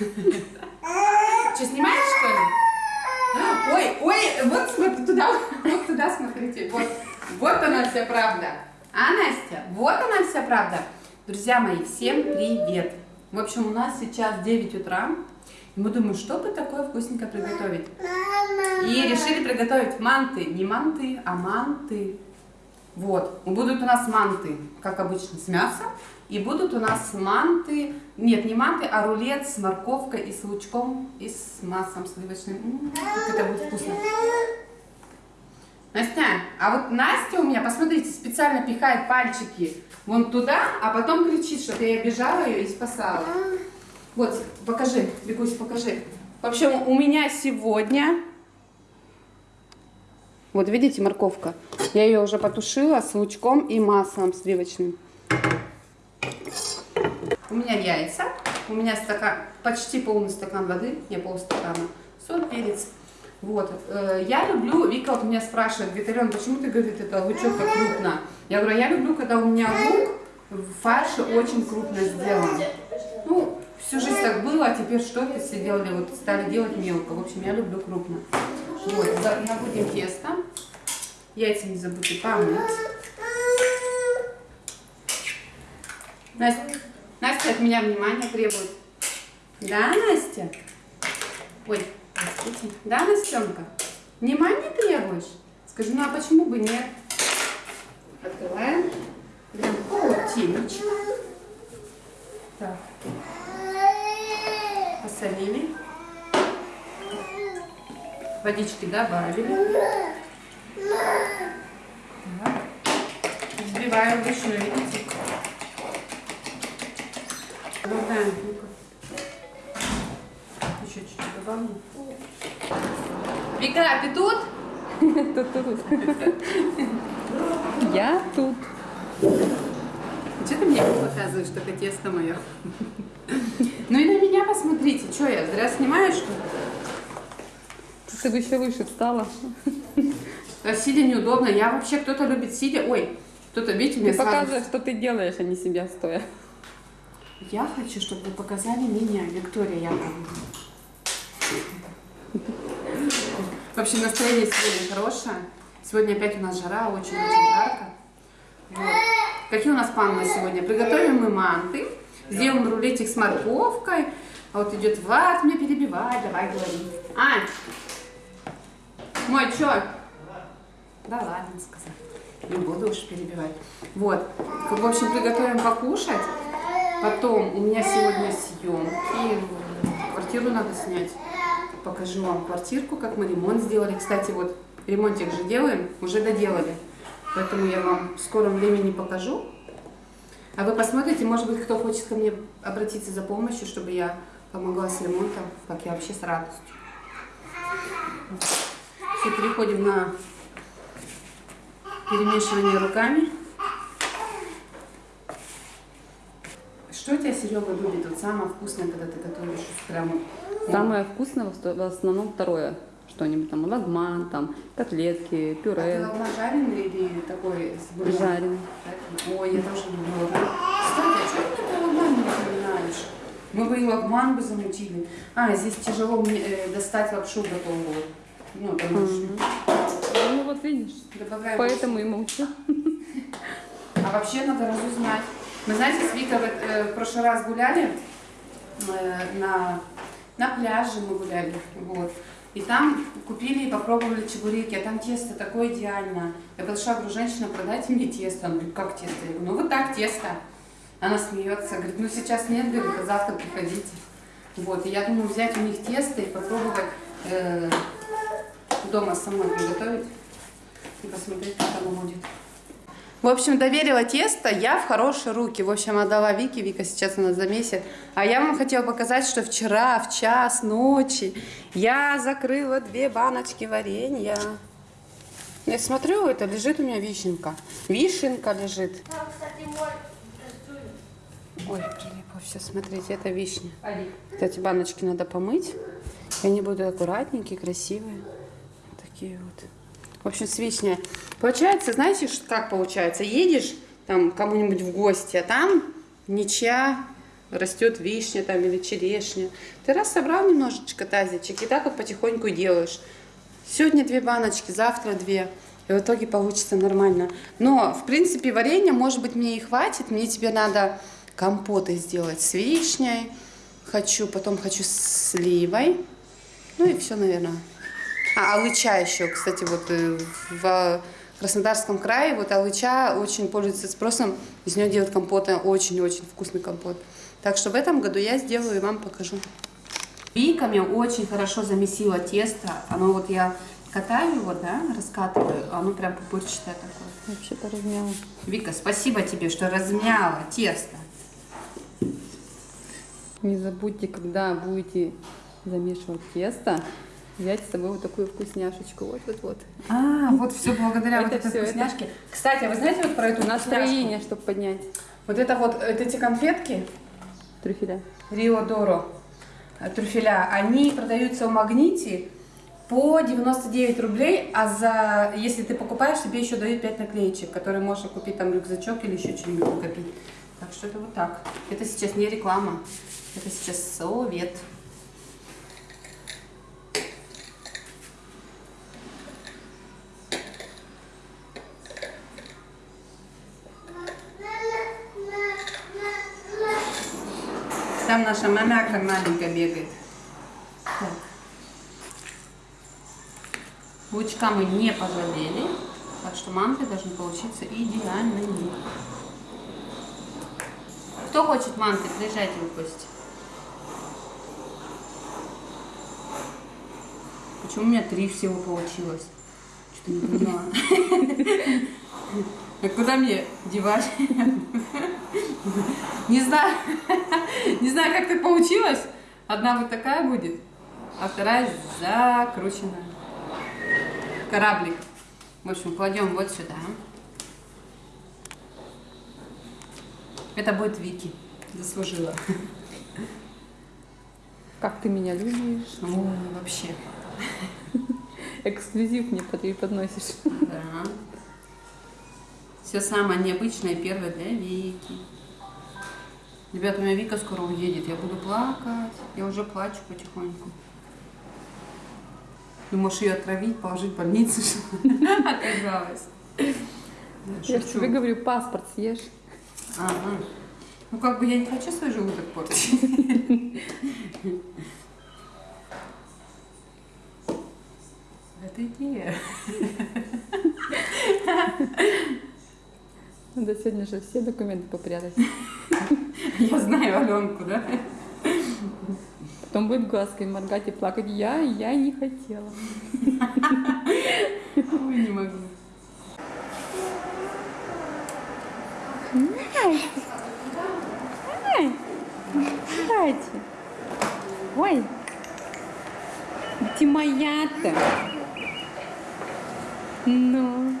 Что, снимаешь, что ли? Ой, ой, вот смотри, туда, вот туда смотрите. Вот, вот она вся правда. А, Настя? Вот она вся правда. Друзья мои, всем привет. В общем, у нас сейчас 9 утра. И мы думаем, что бы такое вкусненькое приготовить. И решили приготовить манты. Не манты, а манты. Вот. Будут у нас манты, как обычно, с мясом. И будут у нас манты, нет, не манты, а рулет с морковкой и с лучком и с маслом сливочным. М -м, как это будет вкусно. Настя, а вот Настя у меня, посмотрите, специально пихает пальчики вон туда, а потом кричит, чтобы я обижала ее и спасала. Вот, покажи, Бегусь, покажи. В общем, у меня сегодня... Вот, видите, морковка. Я ее уже потушила с лучком и маслом сливочным. У меня яйца, у меня стакан, почти полный стакан воды, не полстакана, соль, перец. Вот, э, я люблю, Вика вот меня спрашивает, Алена, почему ты, говорит, это лучок так крупно? Я говорю, я люблю, когда у меня лук в фарше очень крупно сделан. Ну, всю жизнь так было, а теперь что-то все делали, вот стали делать мелко. В общем, я люблю крупно. Вот, набудем тесто. Яйца не забудьте помыть. Настя, Настя от меня внимание требует. Да, Настя? Ой, простите. Да, Настенка? Внимание требуешь? Скажи, ну а почему бы нет? Открываем. Прям полтинничек. Так. Посолили. Водички добавили. Так. Взбиваем вручную, видите? Добавляем ну Еще чуть-чуть добавлю. Вика, ты тут? Тут, тут. Я тут. Что ты мне показываешь, только тесто мое? Ну и на меня посмотрите, что я, зря снимаю, что ли? Ты бы еще выше встала. А сидя неудобно. Я вообще, кто-то любит сидя. Ой, кто-то, видите, мне Ты сразу... показываешь, что ты делаешь, а не себя стоя. Я хочу, чтобы вы показали меня, Виктория Яковлевна. В общем, настроение сегодня хорошее. Сегодня опять у нас жара, очень-очень жарко. Вот. Какие у нас планы на сегодня? Приготовим мы манты, сделаем рулетик с морковкой. А вот идет Влад, меня перебивает, давай говори. Ань, мой, чё? Да ладно, сказал. Не буду уж перебивать. Вот. В общем, приготовим покушать. Потом у меня сегодня съемки. Квартиру надо снять. Покажу вам квартирку, как мы ремонт сделали. Кстати, вот ремонтик же делаем, уже доделали. Поэтому я вам в скором времени покажу. А вы посмотрите, может быть, кто хочет ко мне обратиться за помощью, чтобы я помогла с ремонтом, как я вообще с радостью. Все, переходим на перемешивание руками. Что у тебя, Серега, любит? Вот самое вкусное, когда ты готовишь прямо... Самое вкусное в основном второе. Что-нибудь там, лагман, там, котлетки, А ты пюре. лагман жареный или такой с бульоном? Жареный. Ой, я тоже люблю лагман. Кстати, а что ты такой лагман не напоминаешь? Мы бы и лагман бы замутили. А, здесь тяжело мне э, достать лапшу готовую. Ну, потому что Ну вот видишь, добавляем поэтому и молчу. А вообще надо разузнать. Мы, знаете, с Викой э, в прошлый раз гуляли э, на, на пляже мы гуляли, вот. И там купили и попробовали чебуреки, а там тесто такое идеальное. Я подошла, говорю, женщина, продайте мне тесто. Она говорит, как тесто? Я говорю, ну вот так тесто. Она смеется, говорит, ну сейчас нет, говорит, а завтра приходите. Вот, и я думаю взять у них тесто и попробовать э, дома самой приготовить и посмотреть, как оно будет. В общем, доверила тесто я в хорошие руки. В общем, отдала Вике. Вика сейчас у нас замесит. А я вам хотела показать, что вчера в час ночи я закрыла две баночки варенья. Я смотрю, это лежит у меня вишенка. Вишенка лежит. Кстати, мой. Ой, прилипло все. Смотрите, это вишня. Эти баночки надо помыть. И они будут аккуратненькие, красивые. Такие вот. В общем, с вишней. Получается, знаете, как получается? Едешь там кому-нибудь в гости, а там ничья растет вишня там или черешня. Ты раз собрал немножечко тазичек и так вот потихоньку делаешь. Сегодня две баночки, завтра две. И в итоге получится нормально. Но, в принципе, варенья, может быть, мне и хватит. Мне тебе надо компоты сделать с вишней. Хочу, потом хочу с сливой. Ну и все, наверное. А, алыча еще, кстати, вот э, в Краснодарском крае вот алыча очень пользуется спросом. Из нее делают компоты, очень-очень вкусный компот. Так что в этом году я сделаю и вам покажу. Виками очень хорошо замесила тесто. Оно вот я катаю его, да, раскатываю, оно прям пупырчатое такое. Вообще-то размяла. Вика, спасибо тебе, что размяла тесто. Не забудьте, когда будете замешивать тесто, взять с собой вот такую вкусняшечку. Вот-вот-вот. А, вот все благодаря вот Это этой это- вкусняшке. Кстати, а вы знаете вот про эту вкусняшку? Настроение, чтобы поднять Вот это вот, вот эти конфетки, трюфеля. Рио Доро э, трюфеля, они продаются в магните по 99 рублей, а за, если ты покупаешь, тебе еще дают 5 наклеечек, которые можно купить там рюкзачок или еще что-нибудь купить. Так что это вот так. Это сейчас не реклама, это сейчас совет. Там наша мамяка маленькая бегает. Так. Лучка мы не пожалели, так что манты должны получиться идеальными. Кто хочет манты, приезжайте в гости. Почему у меня три всего получилось? Что-то не поняла. А куда мне девать? Не знаю. Не знаю, как так получилось. Одна вот такая будет, а вторая закрученная. Кораблик. В общем, кладем вот сюда. Это будет Вики. Заслужила. Как ты меня любишь. Ой, вообще. Эксклюзив мне под- подносишь. Да. Все самое необычное первое для Вики. Ребята, у меня Вика скоро уедет. Я буду плакать. Я уже плачу потихоньку. Думаешь, ее отравить, положить в больницу. Да, Я тебе говорю, паспорт съешь. Ага. Ну, как бы я не хочу свой желудок портить. Это идея. Надо сегодня же все документы попрятать. Я знаю Аленку, да? Потом будет глазкой моргать и плакать. Я, я не хотела. Ой, не могу. Кстати. Ой. Ты моя-то. Ну.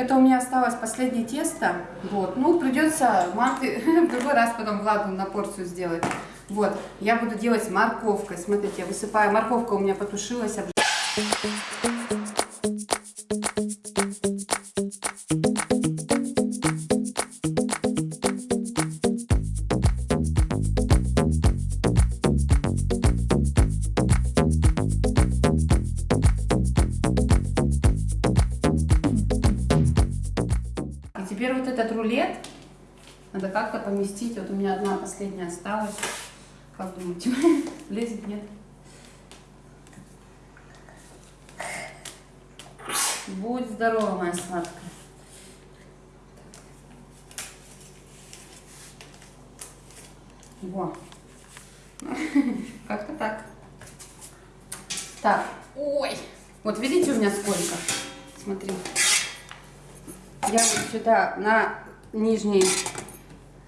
Это у меня осталось последнее тесто. Вот. Ну, придется манты в другой раз потом Владу на порцию сделать. Вот. Я буду делать морковкой. Смотрите, я высыпаю. Морковка у меня потушилась. обж- теперь вот этот рулет надо как-то поместить. Вот у меня одна последняя осталась. Как думаете, влезет, нет? Будь здорова, моя сладкая. Во. Как-то так. Так. Ой. Вот видите у меня сколько? Смотри. Я вот сюда на нижний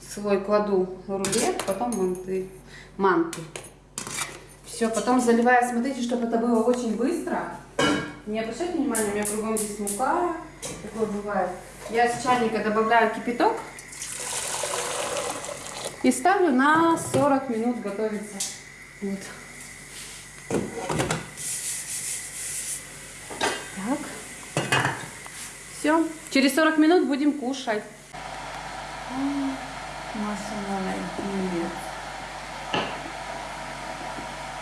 слой кладу рулет, потом манты. манты. Все, потом заливаю, смотрите, чтобы это было очень быстро. Не обращайте внимания, у меня кругом здесь мука, такое бывает. Я с чайника добавляю кипяток и ставлю на 40 минут готовиться. Вот. Все. Через 40 минут будем кушать. Маша молодец.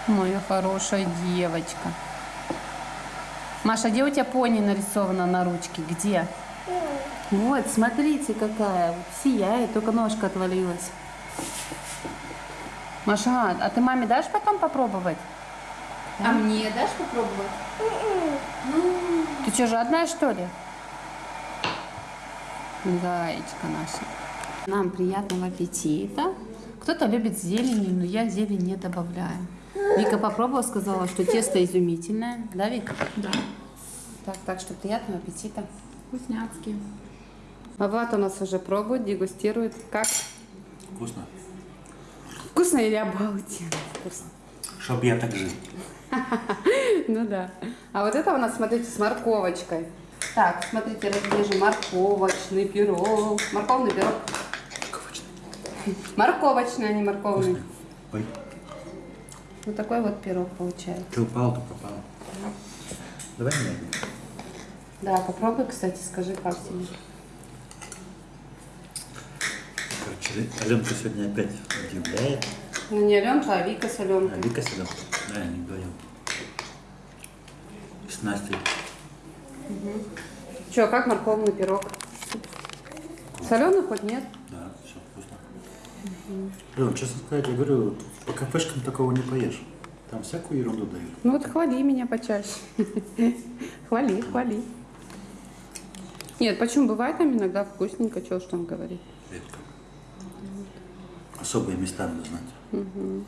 Моя хорошая девочка. Маша, где у тебя пони нарисована на ручке? Где? Вот, смотрите, какая. Сияет, только ножка отвалилась. Маша, а ты маме дашь потом попробовать? А мне дашь попробовать? Ты что, жадная, что ли? Зайчка наша. Нам приятного аппетита. Кто-то любит зелень, но я зелень не добавляю. Вика попробовала, сказала, что тесто изумительное. Да, Вика? Да. Так, так что приятного аппетита. Вкусняцкие. А Влад у нас уже пробует, дегустирует. Как? Вкусно. Вкусно или обалденно? Вкусно. Чтоб я так жил. Ну да. А вот это у нас, смотрите, с морковочкой. Так, смотрите, разрежем морковочный пирог. Морковный пирог. Морковочный, а не морковный. Ой, Вот такой вот пирог получается. ты упал, то попал. Давай мне. Да, попробуй, кстати, скажи, как тебе. Короче, Аленка сегодня опять удивляет. Ну не Аленка, а Вика с А Аленкой. Вика сюда. Да, они вдвоем. С Настей. Че, как морковный пирог? Соленый хоть нет? Да, все вкусно. Лен, честно сказать, я говорю, по кафешкам такого не поешь. Там всякую ерунду дают. Ну вот хвали меня почаще. Хвали, хвали. Нет, почему бывает там иногда вкусненько, что ж там говорить. Редко. Особые места надо знать.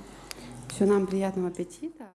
Все, нам приятного аппетита.